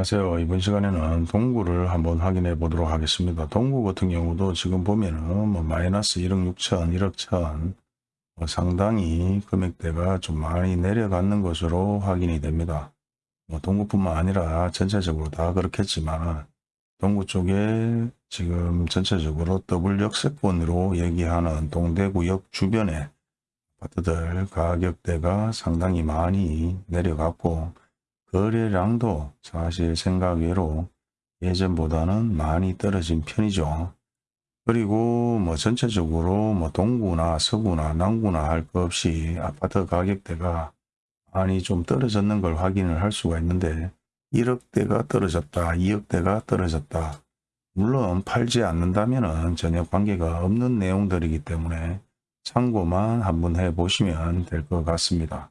안녕하세요. 이번 시간에는 동구를 한번 확인해 보도록 하겠습니다. 동구 같은 경우도 지금 보면은 뭐 마이너스 1억 6천, 1억 천 뭐 상당히 금액대가 좀 많이 내려가는 것으로 확인이 됩니다. 뭐 동구뿐만 아니라 전체적으로 다 그렇겠지만 동구 쪽에 지금 전체적으로 더블 역세권으로 얘기하는 동대구역 주변의 아파트들 가격대가 상당히 많이 내려갔고 거래량도 사실 생각외로 예전보다는 많이 떨어진 편이죠. 그리고 뭐 전체적으로 뭐 동구나 서구나 남구나 할 것 없이 아파트 가격대가 많이 좀 떨어졌는 걸 확인을 할 수가 있는데 1억대가 떨어졌다, 2억대가 떨어졌다. 물론 팔지 않는다면 전혀 관계가 없는 내용들이기 때문에 참고만 한번 해보시면 될 것 같습니다.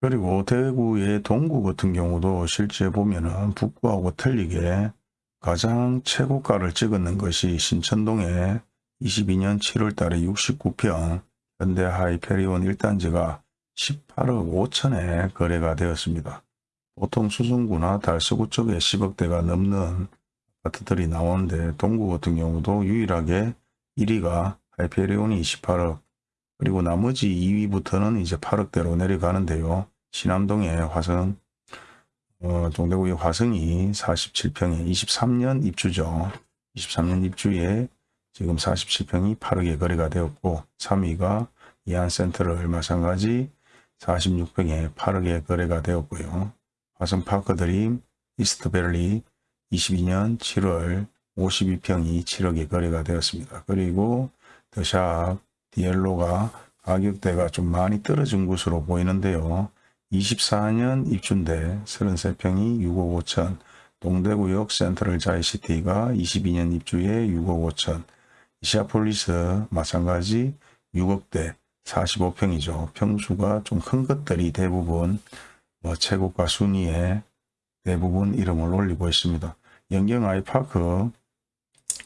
그리고 대구의 동구 같은 경우도 실제 보면은 북구하고 틀리게 가장 최고가를 찍었는 것이 신천동에 22년 7월 달에 69평 현대 하이페리온 1단지가 18억 5천에 거래가 되었습니다. 보통 수성구나 달서구 쪽에 10억대가 넘는 아파트들이 나오는데 동구 같은 경우도 유일하게 1위가 하이페리온이 28억 그리고 나머지 2위부터는 이제 8억대로 내려가는데요. 신암동의 화성, 어, 동대구의 화성이 47평에 23년 입주죠. 23년 입주에 지금 47평이 8억에 거래가 되었고 3위가 이안센터를 마찬가지 46평에 8억에 거래가 되었고요. 화성파크드림 이스트밸리 22년 7월 52평이 7억에 거래가 되었습니다. 그리고 더샵 디엘로가 가격대가 좀 많이 떨어진 것으로 보이는데요. 24년 입주인데 33평이 6억 5천, 동대구역 센트럴 자이시티가 22년 입주에 6억 5천, 이시아폴리스 마찬가지 6억대 45평이죠. 평수가 좀 큰 것들이 대부분 뭐 최고가 순위에 대부분 이름을 올리고 있습니다. 연경 아이파크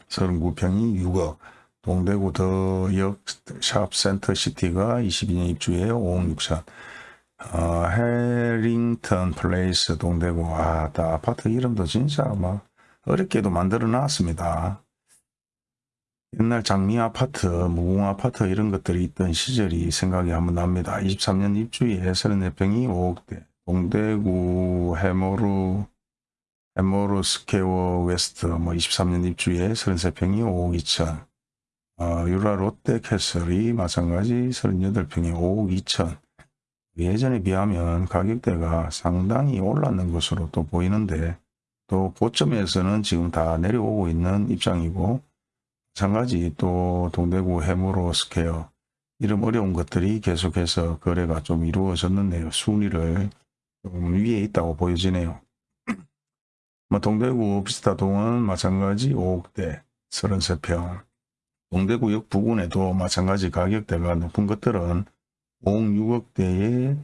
39평이 6억, 동대구역 더샵 센터시티가 22년 입주에 5억 6천, 어, 해링턴 플레이스 동대구 아, 다 아파트 이름도 진짜 막 어렵게도 만들어 놨습니다. 옛날 장미 아파트, 무궁 아파트 이런 것들이 있던 시절이 생각이 한번 납니다. 23년 입주에 34평이 5억대, 동대구 해모로 해모로 스퀘어 웨스트 뭐 23년 입주에 33평이 5억 2천, 어, 율하 롯데캐슬이 마찬가지 38평이 5억 2천, 예전에 비하면 가격대가 상당히 올랐는 것으로 또 보이는데 또 고점에서는 지금 다 내려오고 있는 입장이고 마찬가지 또 동대구 해모로 스퀘어 이름 어려운 것들이 계속해서 거래가 좀 이루어졌는데요. 순위를 좀 위에 있다고 보여지네요. 뭐 동대구 비스타동은 마찬가지 5억대 33평 동대구역 부근에도 마찬가지 가격대가 높은 것들은 5억 6억대의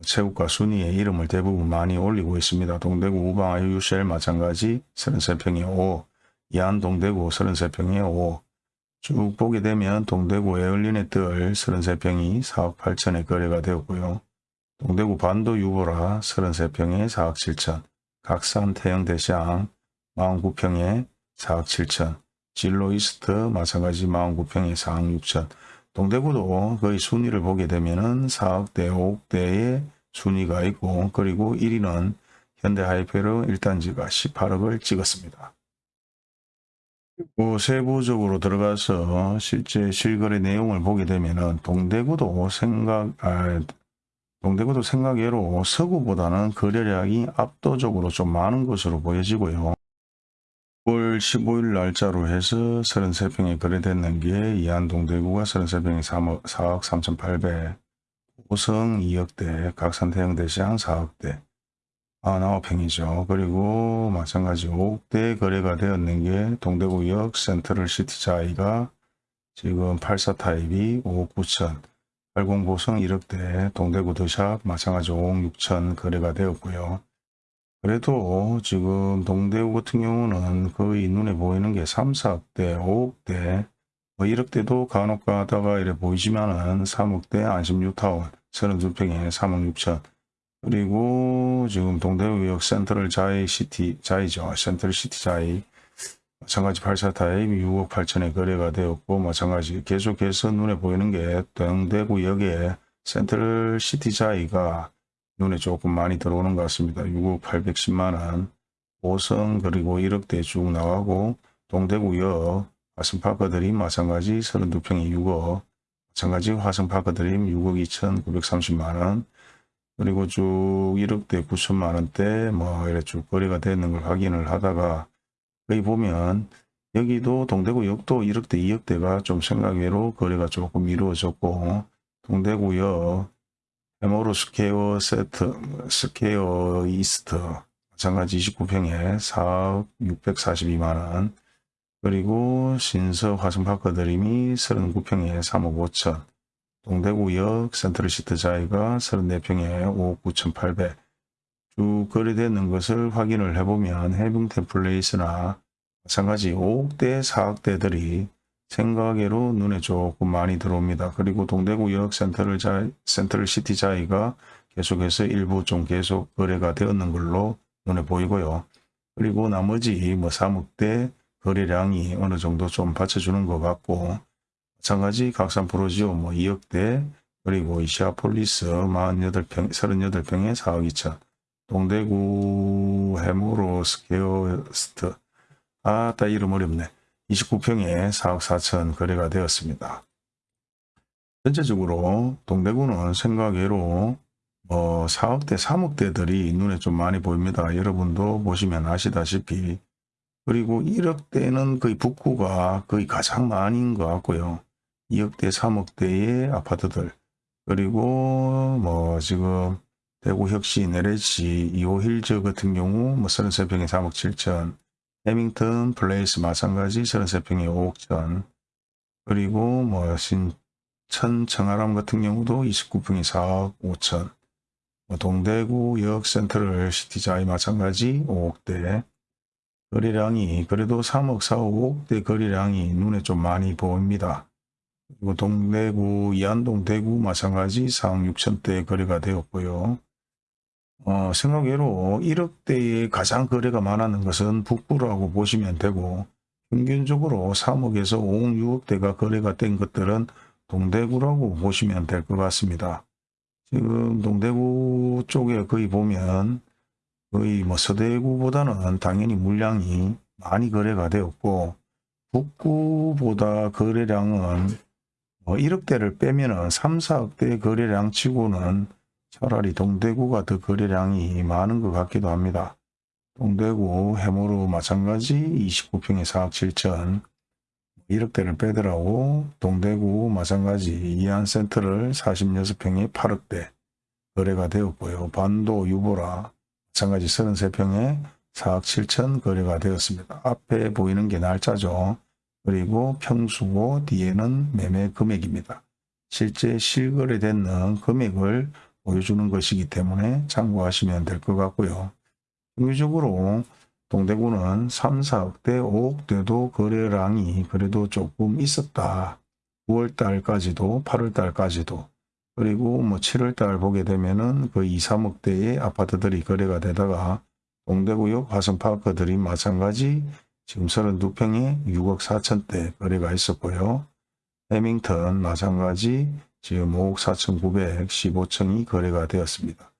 최고가 순위에 이름을 대부분 많이 올리고 있습니다. 동대구 우방 아유유셀 마찬가지 33평에 5억, 이안 동대구 33평에 5억, 쭉 보게 되면 동대구 에얼린의 뜰 33평이 4억 8천에 거래가 되었고요. 동대구 반도 유보라 33평에 4억 7천, 각산 태영 대시항 49평에 4억 7천, 진로이스트 마찬가지 49평에 4억 6천, 동대구도 거의 순위를 보게 되면은 4억대, 5억대의 순위가 있고 그리고 1위는 현대하이페르 1단지가 18억을 찍었습니다. 그리고 세부적으로 들어가서 실제 실거래 내용을 보게 되면은 동대구도 생각, 아, 동대구도 생각외로 서구보다는 거래량이 압도적으로 좀 많은 것으로 보여지고요. 9월 15일 날짜로 해서 33평에 거래됐는 게 이안동 대구가 33평에 3억, 4억 3,800, 고성 2억대, 각산대형대시장 4억대, 99평이죠. 그리고 마찬가지 5억대 거래가 되었는 게 동대구역 센트럴 시티 자이가 지금 84타입이 5억 9천, 80고성 1억대, 동대구 더샵 마찬가지 5억 6천 거래가 되었고요. 그래도 지금 동대구 같은 경우는 거의 눈에 보이는 게 3, 4억대, 5억대, 뭐 1억대도 간혹 가다가 이래 보이지만은 3억대 안심뉴타운 32평에 3억 6천 그리고 지금 동대구역 센트럴 자이 시티 자이죠. 센트럴 시티 자이 마찬가지 84 타입 6억 8천에 거래가 되었고 마찬가지 계속해서 눈에 보이는 게 동대구역에 센트럴 시티 자이가 눈에 조금 많이 들어오는 것 같습니다. 6억 810만원 5성 그리고 1억대 쭉 나가고 동대구역 화성파크드림 마찬가지 32평에 6억 마찬가지 화성파크드림 6억 2,930만원 그리고 쭉 1억대 9천만원대 뭐 이래 쭉 거래가 되는 걸 확인을 하다가 여기 보면 여기도 동대구역도 1억대 2억대가 좀 생각외로 거래가 조금 이루어졌고 동대구역 해모로 스퀘어 세트 스퀘어 이스트 마찬가지 29평에 4억 642만원 그리고 신서 화성파크 드림이 39평에 3억 5천 동대구역 센트럴시티 자이가 34평에 5억 9,800. 쭉 거래되는 것을 확인을 해보면 해링턴 플레이스나 마찬가지 5억대, 4억대들이 생각외로 눈에 조금 많이 들어옵니다. 그리고 동대구역 센트럴 자, 센트럴 시티 자이가 계속해서 일부 좀 계속 거래가 되었는 걸로 눈에 보이고요. 그리고 나머지 뭐 3억대 거래량이 어느 정도 좀 받쳐주는 것 같고 마찬가지 각산 푸르지오 뭐 2억대 그리고 이시아폴리스 48평, 38평에 4억 2천 동대구 해모로 스퀘어 이스트 아따 이름 어렵네 29평에 4억 4천 거래가 되었습니다. 전체적으로 동대구는 생각외로 뭐 4억대 3억대들이 눈에 좀 많이 보입니다. 여러분도 보시면 아시다시피 그리고 1억대는 거의 북구가 거의 가장 많은 것 같고요. 2억대, 3억대의 아파트들 그리고 뭐 지금 대구 혁신, LH, 이노힐즈 같은 경우 뭐 33평에 3억 7천 해링턴 플레이스 마찬가지 33평에 5억 천 그리고 뭐 신천 청아람 같은 경우도 29평에 4억 5천 뭐 동대구 역 센트럴 시티자이 마찬가지 5억대 거래량이 그래도 3억 4억 5억대 거래량이 눈에 좀 많이 보입니다. 그리고 동대구, 이안동, 대구 마찬가지 4억 6천대 거래가 되었고요. 어, 생각외로 1억대에 가장 거래가 많았는 것은 북부라고 보시면 되고 평균적으로 3억에서 5억, 6억대가 거래가 된 것들은 동대구라고 보시면 될 것 같습니다. 지금 동대구 쪽에 거의 보면 거의 뭐 서대구보다는 당연히 물량이 많이 거래가 되었고 북구보다 거래량은 뭐 1억대를 빼면 은 3, 4억대 거래량 치고는 차라리 동대구가 더 거래량이 많은 것 같기도 합니다. 동대구 해모로 마찬가지 29평에 4억 7천 1억대를 빼더라고 동대구 마찬가지 이안센터를 46평에 8억대 거래가 되었고요. 반도 유보라 마찬가지 33평에 4억 7천 거래가 되었습니다. 앞에 보이는 게 날짜죠. 그리고 평수고 뒤에는 매매 금액입니다. 실제 실거래되는 금액을 보여주는 것이기 때문에 참고하시면 될 것 같고요. 평균적으로 동대구는 3, 4억대, 5억대도 거래량이 그래도 조금 있었다. 9월달까지도 8월달까지도 그리고 뭐 7월달 보게 되면은 그 2, 3억대의 아파트들이 거래가 되다가 동대구역 화성파크들이 마찬가지 지금 32평에 6억 4천대 거래가 있었고요. 해밍턴 마찬가지 지금 5억 4천 915층이 거래가 되었습니다.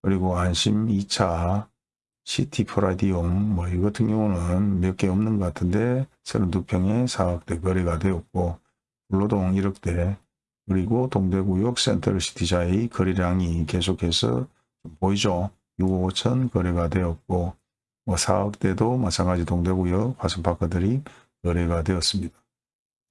그리고 안심 2차 시티 프라디움 뭐 이 같은 경우는 몇 개 없는 것 같은데 32평에 4억대 거래가 되었고 불로동 1억대 그리고 동대구역 센트럴 시티자의 거래량이 계속해서 보이죠. 6억 5천 거래가 되었고 뭐 4억대도 마찬가지 동대구역 화성파크드림이 거래가 되었습니다.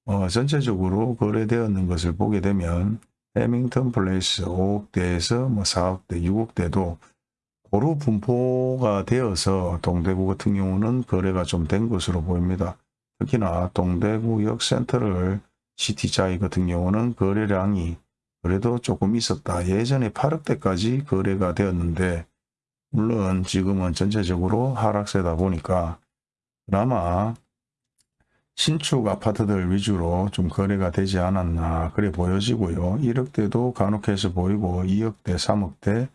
어, 전체적으로 거래되었는 것을 보게 되면 해링턴 플레이스 5억대에서 뭐 4억대, 6억대도 고루 분포가 되어서 동대구 같은 경우는 거래가 좀 된 것으로 보입니다. 특히나 동대구역 센트럴 시티자이 같은 경우는 거래량이 그래도 조금 있었다. 예전에 8억대까지 거래가 되었는데 물론 지금은 전체적으로 하락세다 보니까 그나마 신축 아파트들 위주로 좀 거래가 되지 않았나 그래 보여지고요. 1억대도 간혹해서 보이고 2억대, 3억대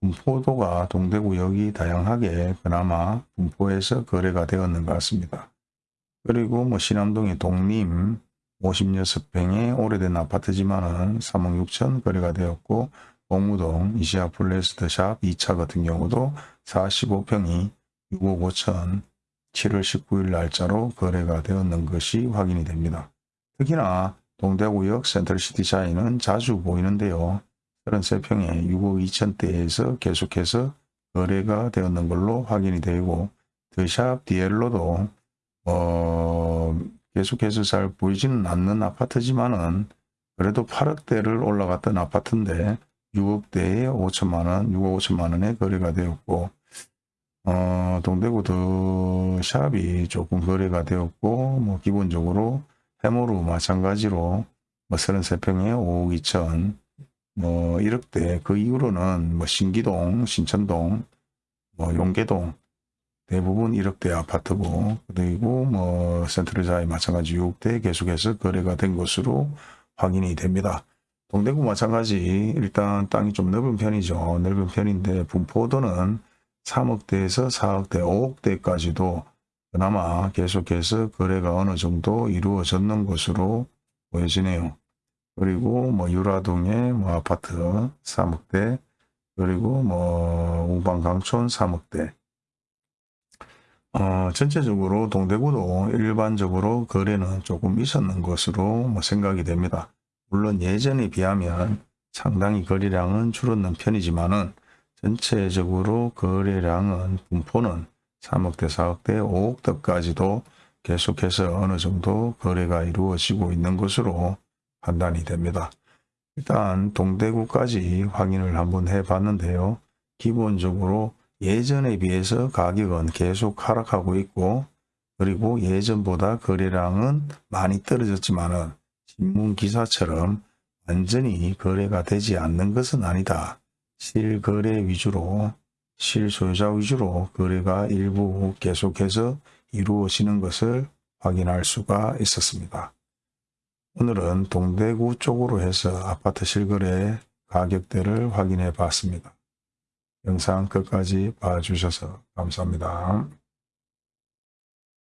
분포도가 동대구역이 다양하게 그나마 분포에서 거래가 되었는 것 같습니다. 그리고 뭐 신암동의 독림 56평의 오래된 아파트지만은 3억 6천 거래가 되었고 봉무동 이시아폴리스 더샵 2차 같은 경우도 45평이 6억 5천 7월 19일 날짜로 거래가 되었는 것이 확인이 됩니다. 특히나 동대구역 센트럴시티 자이는 자주 보이는데요. 33평에 6억 2천대에서 계속해서 거래가 되었는 걸로 확인이 되고 드샵 디엘로도 어, 계속해서 잘 보이지는 않는 아파트지만은 그래도 8억대를 올라갔던 아파트인데 6억대에 5천만원, 6억 5천만원에 거래가 되었고 어, 동대구 더 샵이 조금 거래가 되었고 뭐 기본적으로 해모로 마찬가지로 뭐 33평에 5억 2천 뭐 1억대 그 이후로는 뭐 신기동, 신천동, 뭐 용계동 대부분 1억대 아파트고 그리고 뭐 센트럴자이 마찬가지 6억대 계속해서 거래가 된 것으로 확인이 됩니다. 동대구 마찬가지 일단 땅이 좀 넓은 편이죠. 넓은 편인데 분포도는 3억대에서 4억대, 5억대까지도 그나마 계속해서 거래가 어느 정도 이루어졌는 것으로 보여지네요. 그리고 뭐 유라동의 뭐 아파트 3억대 그리고 뭐 우방 강촌 3억대 어, 전체적으로 동대구도 일반적으로 거래는 조금 있었는 것으로 뭐 생각이 됩니다. 물론 예전에 비하면 상당히 거래량은 줄었는 편이지만은 전체적으로 거래량은 분포는 3억대, 4억대, 5억대까지도 계속해서 어느 정도 거래가 이루어지고 있는 것으로 판단이 됩니다. 일단 동대구까지 확인을 한번 해 봤는데요. 기본적으로 예전에 비해서 가격은 계속 하락하고 있고 그리고 예전보다 거래량은 많이 떨어졌지만 은 신문 기사처럼 완전히 거래가 되지 않는 것은 아니다. 실거래 위주로 실소유자 위주로 거래가 일부 계속해서 이루어지는 것을 확인할 수가 있었습니다. 오늘은 동대구 쪽으로 해서 아파트 실거래 가격대를 확인해 봤습니다. 영상 끝까지 봐주셔서 감사합니다.